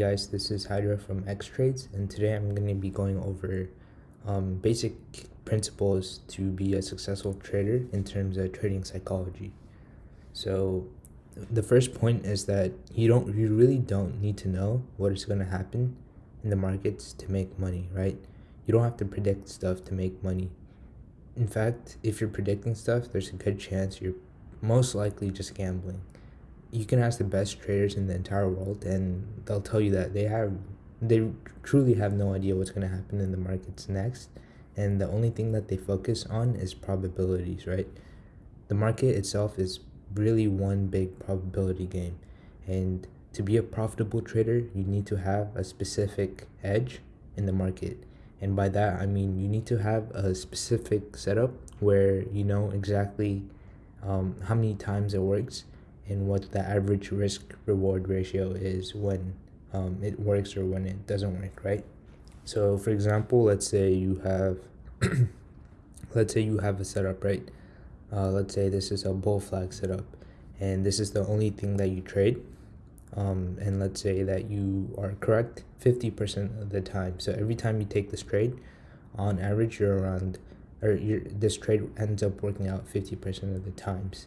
guys, this is Hydra from X Trades, and today I'm going to be going over um, basic principles to be a successful trader in terms of trading psychology. So, the first point is that you don't, you really don't need to know what is going to happen in the markets to make money, right? You don't have to predict stuff to make money. In fact, if you're predicting stuff, there's a good chance you're most likely just gambling you can ask the best traders in the entire world and they'll tell you that they have they truly have no idea what's going to happen in the markets next and the only thing that they focus on is probabilities right? The market itself is really one big probability game and to be a profitable trader you need to have a specific edge in the market and by that i mean you need to have a specific setup where you know exactly um, how many times it works and what the average risk reward ratio is when um, it works or when it doesn't work, right? So for example, let's say you have, let's say you have a setup, right? Uh, let's say this is a bull flag setup and this is the only thing that you trade. Um, and let's say that you are correct 50% of the time. So every time you take this trade, on average, you're around, or you this trade ends up working out 50% of the times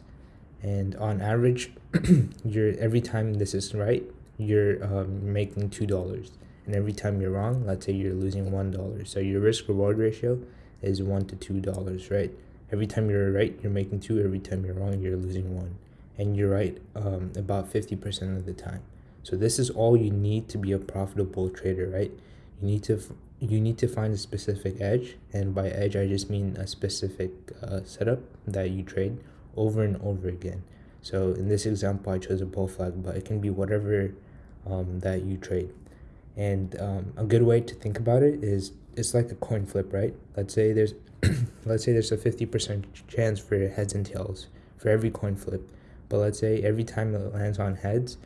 and on average you're every time this is right you're um, making two dollars. And every time you're wrong let's say you're losing one dollar. So your risk reward ratio is one to two dollars right? Every time you're right you're making two. Every time you're wrong you're losing one. And you're right um, about 50% of the time. So this is all you need to be a profitable trader right? You need to you need to find a specific edge. And by edge i just mean a specific uh, setup that you trade over and over again. So in this example, I chose a bull flag, but it can be whatever um, that you trade. And um, a good way to think about it is it's like a coin flip, right? Let's say there's let's say there's a 50% chance for heads and tails for every coin flip. But let's say every time it lands on heads,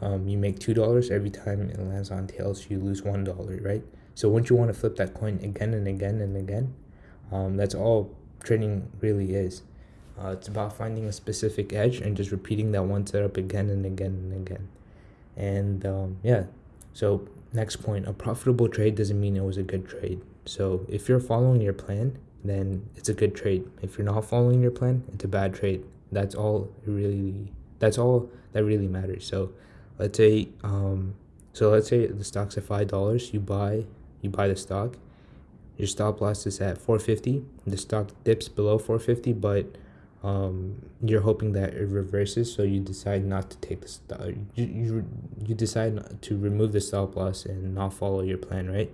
um, you make $2. Every time it lands on tails, you lose $1, right? So once you want to flip that coin again and again and again, um, that's all trading really is. Uh, it's about finding a specific edge and just repeating that one setup again and again and again. And um, yeah, so next point a profitable trade doesn't mean it was a good trade. So if you're following your plan, then it's a good trade. If you're not following your plan, it's a bad trade. That's all really that's all that really matters. So let's say um so let's say the stock's at five dollars, you buy you buy the stock, your stop loss is at 450, the stock dips below 450, but um, you're hoping that it reverses, so you decide not to take the stop. You, you you decide to remove the stop loss and not follow your plan, right?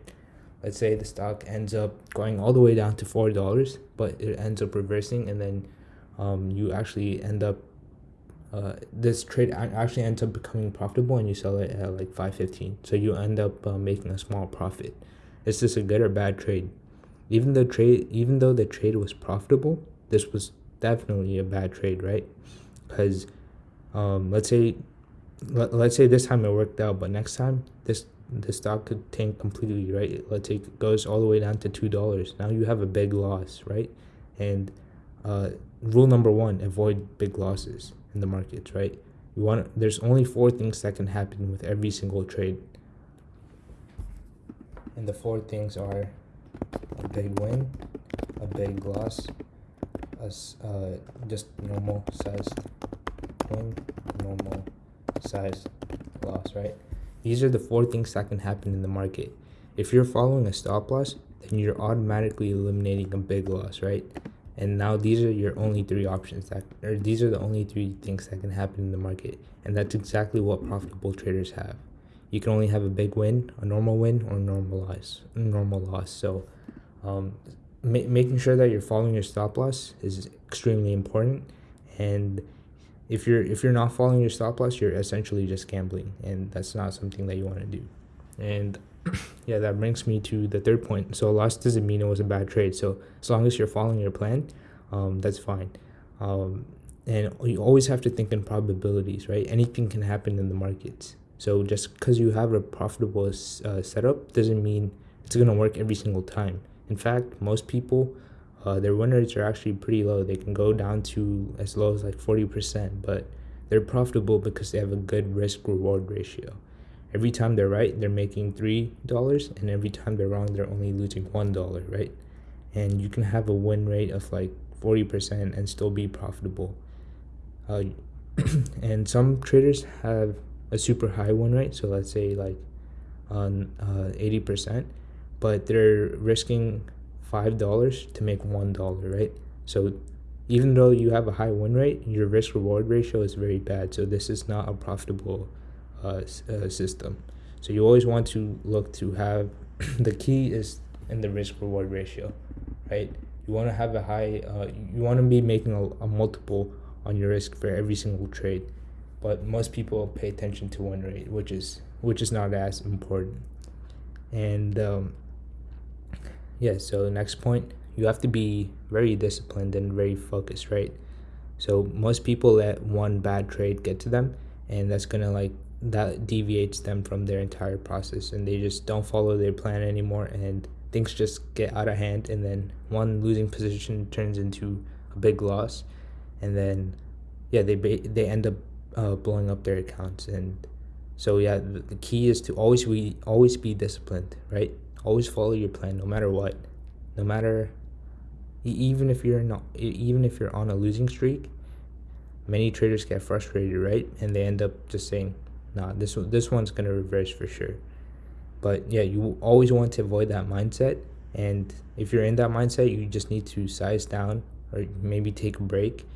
Let's say the stock ends up going all the way down to four dollars, but it ends up reversing, and then um, you actually end up uh, this trade actually ends up becoming profitable, and you sell it at like five fifteen. So you end up uh, making a small profit. Is this a good or bad trade? Even though trade, even though the trade was profitable, this was definitely a bad trade, right? Because um, let's say let, let's say this time it worked out, but next time this the stock could tank completely, right? Let's say it goes all the way down to two dollars. Now you have a big loss, right? And uh, rule number one: avoid big losses in the markets, right? You want there's only four things that can happen with every single trade, and the four things are a big win, a big loss, as uh, just normal size win, normal size loss, right? These are the four things that can happen in the market. If you're following a stop loss, then you're automatically eliminating a big loss, right? And now these are your only three options that, or these are the only three things that can happen in the market, and that's exactly what profitable traders have. You can only have a big win, a normal win, or normal loss. Normal loss. So, um, ma- making sure that you're following your stop loss is extremely important. And if you're if you're not following your stop loss you're essentially just gambling and that's not something that you want to do. And yeah that brings me to the third point. So loss doesn't mean it was a bad trade. So as long as you're following your plan um, that's fine. Um, and you always have to think in probabilities right? Anything can happen in the markets. So just because you have a profitable uh, setup doesn't mean it's going to work every single time in fact, most people, uh, their win rates are actually pretty low. They can go down to as low as like 40%, but they're profitable because they have a good risk reward ratio. every time they're right they're making three dollars and every time they're wrong they're only losing one dollar right and you can have a win rate of like 40% and still be profitable uh, and some traders have a super high win rate so let's say like on uh, 80% but they're risking five dollars to make one dollar right? So even though you have a high win rate your risk reward ratio is very bad. So this is not a profitable uh, uh, system. So you always want to look to have the key is in the risk reward ratio right? You want to have a high uh, you want to be making a, a multiple on your risk for every single trade. But most people pay attention to win rate which is which is not as important. And um, yeah so next point you have to be very disciplined and very focused right? So most people let one bad trade get to them and that's gonna like that deviates them from their entire process and they just don't follow their plan anymore and things just get out of hand and then one losing position turns into a big loss and then yeah they they end up uh, blowing up their accounts and so yeah the, key is to always be always be disciplined right always follow your plan no matter what. No matter even if you're not even if you're on a losing streak many traders get frustrated right? And they end up just saying nah this this one's gonna reverse for sure. But yeah you always want to avoid that mindset. And if you're in that mindset you just need to size down or maybe take a break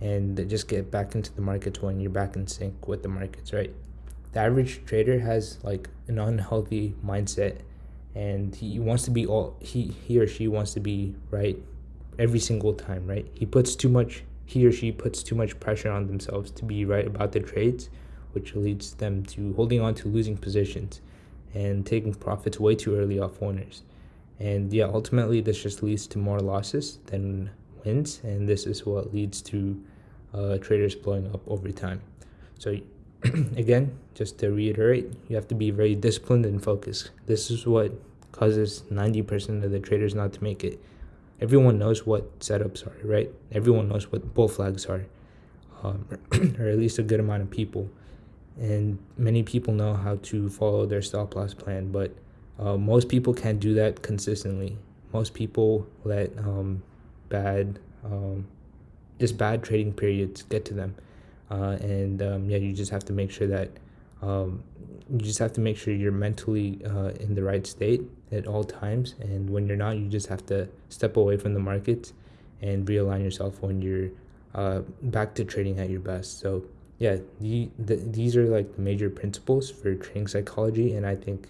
and just get back into the markets when you're back in sync with the markets right? The average trader has like an unhealthy mindset and he wants to be all he he or she wants to be right every single time right he puts too much he or she puts too much pressure on themselves to be right about their trades which leads them to holding on to losing positions and taking profits way too early off winners. And yeah, ultimately, this just leads to more losses than wins, and this is what leads to uh, traders blowing up over time. So, again, just to reiterate, you have to be very disciplined and focused. This is what causes 90% of the traders not to make it. Everyone knows what setups are, right? Everyone knows what bull flags are, um, or at least a good amount of people and many people know how to follow their stop loss plan but uh, most people can't do that consistently most people let um, bad um, just bad trading periods get to them uh, and um, yeah you just have to make sure that um, you just have to make sure you're mentally uh, in the right state at all times. And when you're not you just have to step away from the markets and realign yourself when you're uh, back to trading at your best. So yeah, the, the, these are like the major principles for trading psychology, and I think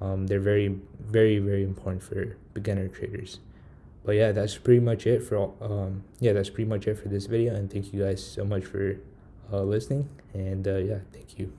um, they're very, very, very important for beginner traders. But yeah, that's pretty much it for all, um, yeah, that's pretty much it for this video, and thank you guys so much for uh, listening, and uh, yeah, thank you.